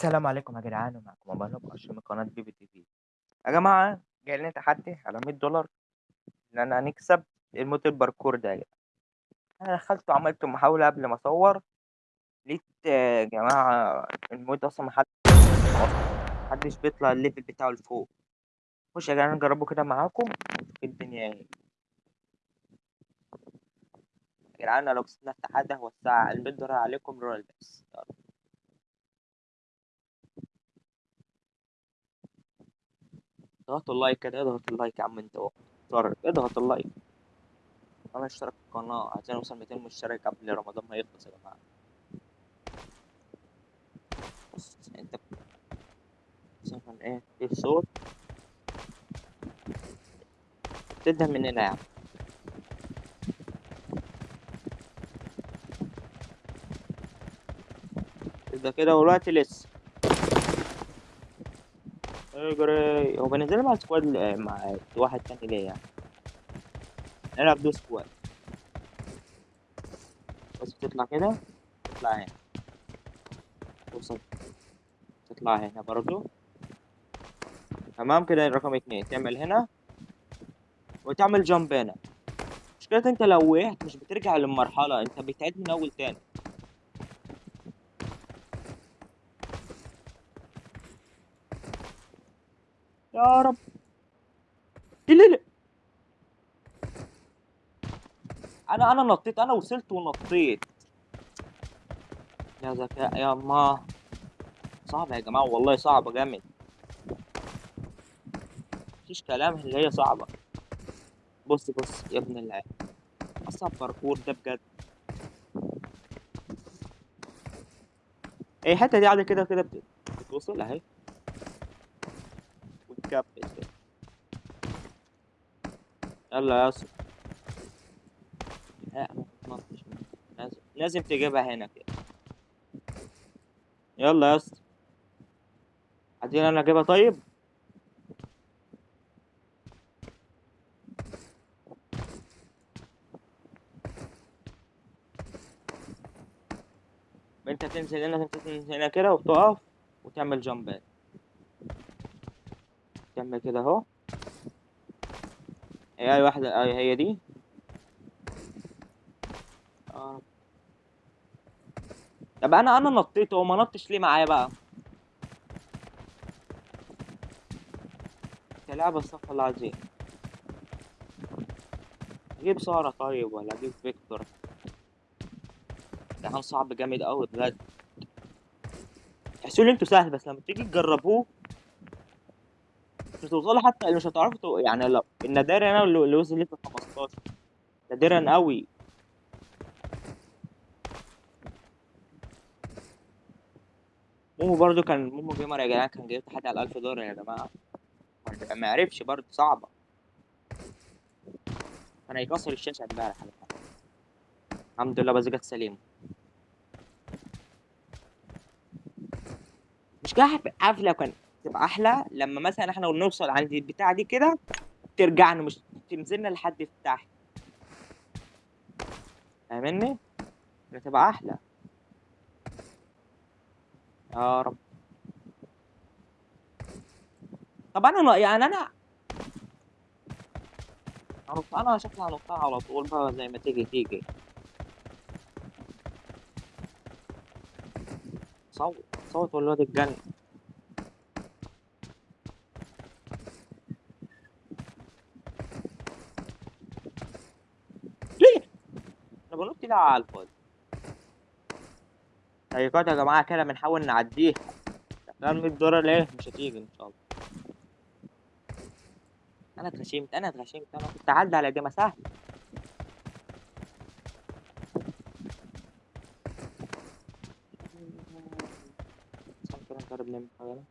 السلام عليكم يا جدعان أبو هاني وأشرف من قناة بيبي تي في. يا جماعة جاي لنا تحدي على 100 دولار إن أنا هنكسب الموت الباركور ده يا أنا دخلت وعملت محاولة قبل ما أصور لقيت يا جماعة الموت أصلا محدش محدش بيطلع ال level بتاعه لفوق. خش يا جدعان نجربه كده معاكم الدنيا إيه. يا جدعان لو كسبنا التحدي هوسع ال 100 دولار عليكم رول بس يلا. اضغطوا ال like كده اضغط ال like يا عم انت اضغط اضغط اللايك. أنا اشترك في القناة عايزين نوصل 200 مشترك قبل رمضان ما يخلص يا جماعة. بص انت مثلا إيه؟ في صوت تبدأ من هنا يا عم. تبدأ كده والوقت لسه. اجري هو بنزل مع squad مع واحد تاني ليه يعني؟ نلعب duo squad. بس بتطلع كده؟ تطلع هنا. توصل تطلع هنا برضو. تمام كده رقم اتنين. تعمل هنا وتعمل jump هنا. مشكلة انت لو وقعت مش بترجع للمرحلة انت بتعيد من أول تاني. يا رب. لا لا أنا أنا نطيت. أنا وصلت ونطيت. يا ذكاء. يا الله. صعبة يا جماعة. والله صعبة جامد. مفيش كلام اللي هي صعبة. بص بص يا ابن الله أصعب باركور ده بجد. اي الحتة دي عادة كده كده بت- بتوصل اهي يلا يا أسطى. لازم تجيبها هنا كده. يلا يا أسطى. عايزين أنا أجيبها طيب؟ انت تنزل هنا تنزل هنا كده وتقف وتعمل جامبات تعمل كده اهو. اي واحدة اي هي دي. آه. طب أنا أنا نطيت هو ما نطش ليه معايا بقى؟ استغفر الله العظيم. أجيب سارة طيب ولا أجيب فيكتور؟ ده صعب جامد قوي بجد. تحسوا ان أنتوا سهل بس لما تيجي تجربوه مش هتوصلوا حتى مش هتعرفوا تو- يعني لو النادرا أنا اللي اللي وصل في 15 نادرا قوي. مومو برضو كان مومو جيمر يا جدعان كان جايب تحدي على 1000 دولار يا جماعة. ما عرفش برضو صعبة. كان هيكسر الشاشة امبارح. الحمد لله بس جت سليمة. مش كده؟ عارف لو كان تبقى أحلى. لما مثلا إحنا نوصل عند البتاعة دي كده ترجعنا مش تنزلنا لحد تحت فاهمني؟ تبقى أحلى. يا رب. طب أنا يعني أنا أنا شكلي هنطها على طول بقى زي ما تيجي تيجي. صوت صوت والواد الجن ليه؟ بنط لها على الفاضي. طيب يا جماعة كده بنحاول نعديها. لا 100 دولار ليه؟ مش هتيجي إن شاء الله. أنا اتغشمت أنا اتغشمت. أنا كنت أعدي على دي ما سهل. نعمل حاجة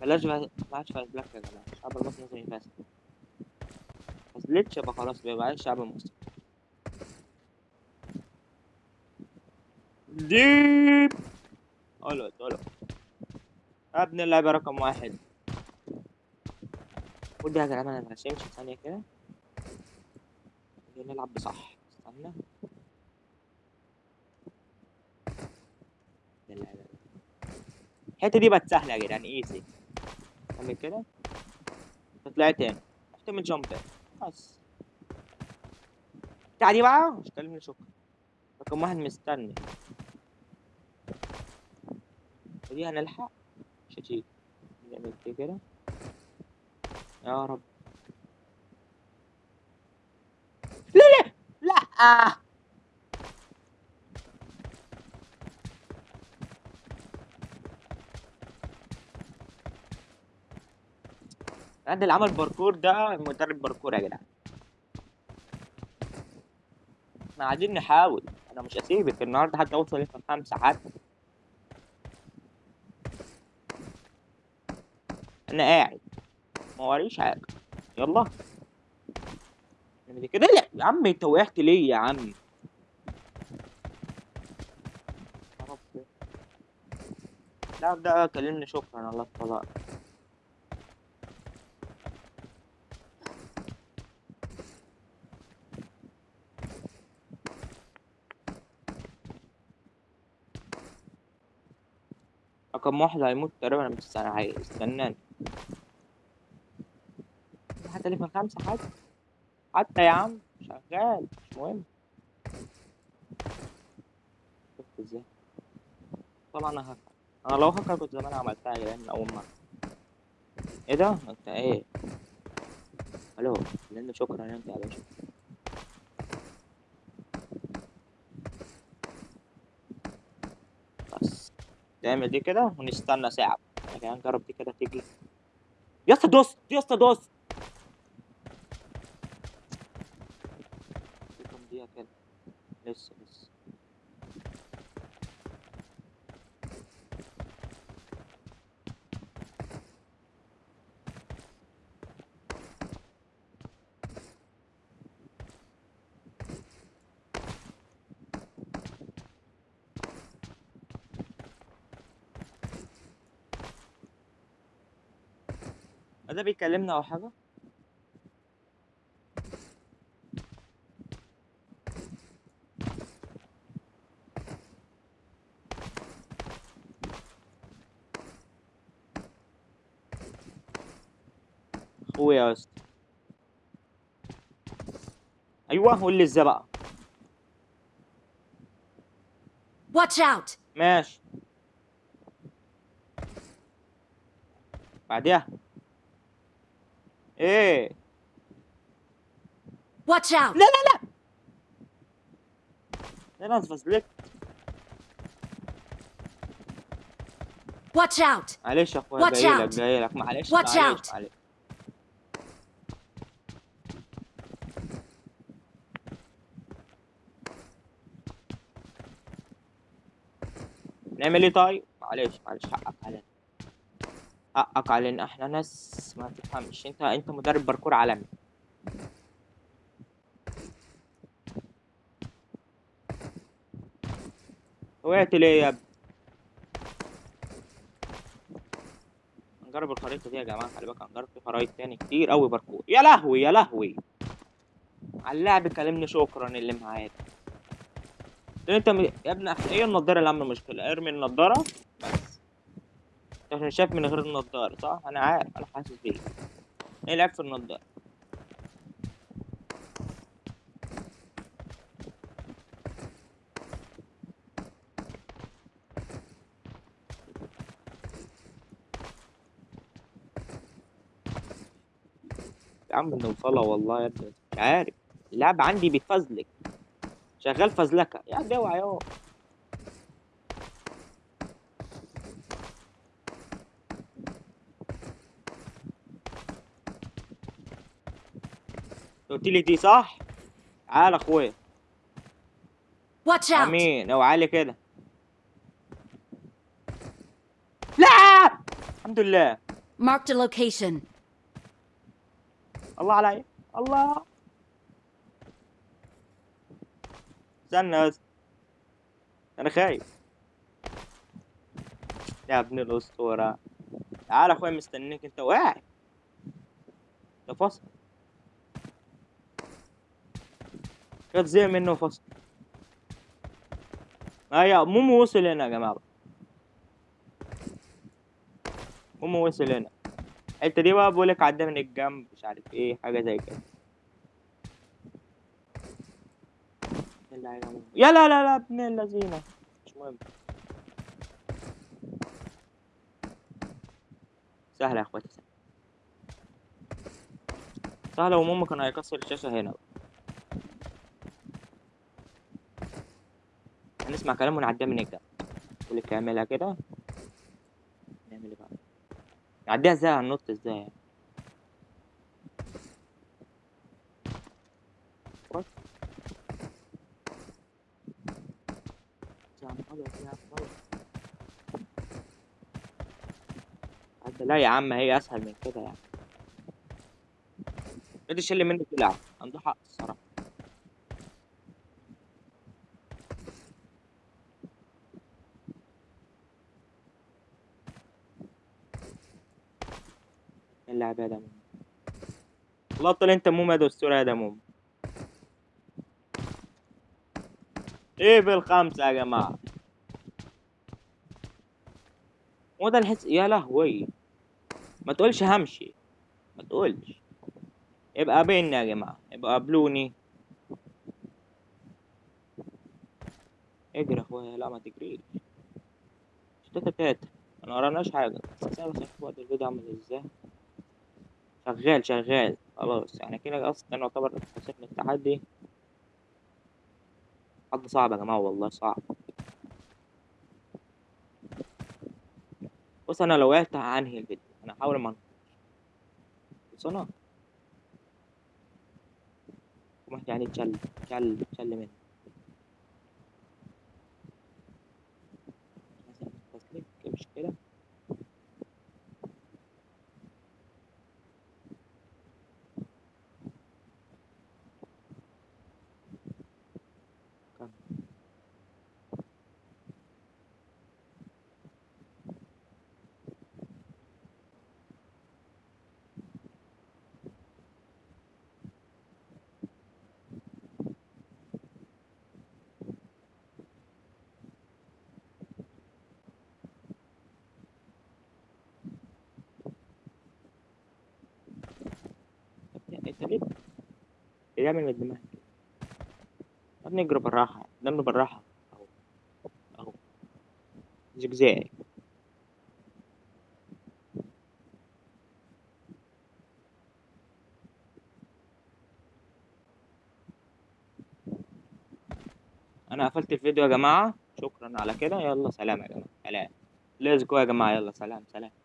بلاش بقى- ما عادش فاز بلاك يا جماعة. الشعب المصري لازم يفاز فازلتش يبقى خلاص بيبقى الشعب المصري ديب. ألو ألو يا ابن اللعبة رقم واحد. خد يا جدعان أنا مغشمش ثانية كده. نلعب بصح. استنى. الحتة دي بقت سهلة يا جدعان ايزي اعمل كده. تطلع تاني. احتمل جامب بس دي بقى. مش كلمني شكرا. رقم واحد مستني. ودي هنلحق؟ مش هتيجي. نعمل دي كده؟ يا رب. لا لا لا. قد اللي عمل باركور ده مدرب باركور يا جدعان. إحنا قاعدين نحاول. أنا مش هسيبك النهارده حتى اوصل لفه خمسه حتى أنا قاعد. ما وريش حاجة. يلا. نعمل كده لا يا عم انت وقعت ليه يا عم. لا ده كلمني شكرا. الله الطلاق رقم واحد هيموت تقريبا بس أنا هي- استناني. حتى اللي في الخمسة حتى حتى يا عم شغال مش مهم. شفت إزاي؟ طبعا أنا هكر أنا لو هكر كنت زمان عملتها يا من أول مرة. إيه ده؟ أنت إيه؟ ألو لأن شكرا أنت يا باشا. بس تعمل دي كده ونستنى ساعة. كمان نجرب دي كده تيجي يا اسطى دوس! يا اسطى دوس! لسه لسه. ده بيكلمنا أو حاجة؟ أخويا يا اسطى أيوه قول لي إزاي بقى؟ Watch out! ماشي. بعديها. إيه Watch out! لا لا لا أنا اتفزلكت Watch out! معلش يا أخويا Watch جاي لك out. جاي لك معلش out. معلش نعمل إيه طيب معلش معلش حقك علينا حقك علينا. إحنا ناس ما تفهمش. انت انت مدرب باركور عالمي. وقعت ليه يا ابني؟ هنجرب الخريطة دي يا جماعة. خلي بالك هنجرب في خرايط تاني كتير أوي باركور. يا لهوي يا لهوي. على اللعب كلمني شكرا اللي معاك ده. انت. يا ابني إيه النضارة اللي عاملة مشكلة. ارمي النضارة. بس عشان شايف من غير النضارة صح؟ أنا عارف أنا حاسس بيك. إيه العيب في النضارة؟ يا عم نوصلها والله يا ابني. مش عارف. اللعب عندي بيفزلك شغال فزلكة. يا ابني اوعى يا قلت لي دي صح؟ تعال اخويا. Watch out! أمين. أوعى لي كده. لا! الحمد لله. A location. الله علي الله. استنى بس. أنا خايف. يا ابن الأسطورة. تعال اخويا مستنيك. أنت واعي. ده فصل. زي منه فصل هيا مومو وصل هنا يا جماعة. المهم وصل هنا. الحته دي بقى بقولك عدى من الجنب مش عارف إيه حاجة زي كده. يا لا لا لا ابن اللذينة. مش مهم. سهلة يا اخواتي. سهلة. سهلة وماما كان هيكسر الشاشة هنا هنسمع كلامه ونعديها من الجنب بقولك اعملها كده. نعمل إيه بقى؟ نعديها إزاي؟ هننط إزاي يعني؟ لا يا عم هي أسهل من كده يعني. بدي شل مني طلع عنده اللعبة يا دموم والله طلع انت موم يا دستور يا دموم إيه بالخمسة يا جماعة. هو ده الحس يا لهوي. ما تقولش همشي. ما تقولش. يبقى قابلني يا جماعة. يبقى قابلوني. اجري يا اخويا. لا ما تجريش. تاتا تاتا ما وراناش حاجة بس أنا بس أشوف وقت الفيديو عامل إزاي شغال شغال. خلاص يعني كده أصلا يعتبر خسرنا التحدي. حد صعب يا جماعة؟ والله صعب. بص أنا لو وقعت هنهي الفيديو. أنا هحاول ما بس أنا يعني تشل تشل تشل مني مثلا تسليك مش كده كمل. انت ليه بتعمل من الدماغ؟ يا بالراحة نمر بالراحة. أهو أهو. زجزاج أنا قفلت الفيديو يا جماعة. شكرا على كده. يلا سلام يا جماعة. سلام. ليتس جو يا جماعة. يلا سلام سلام.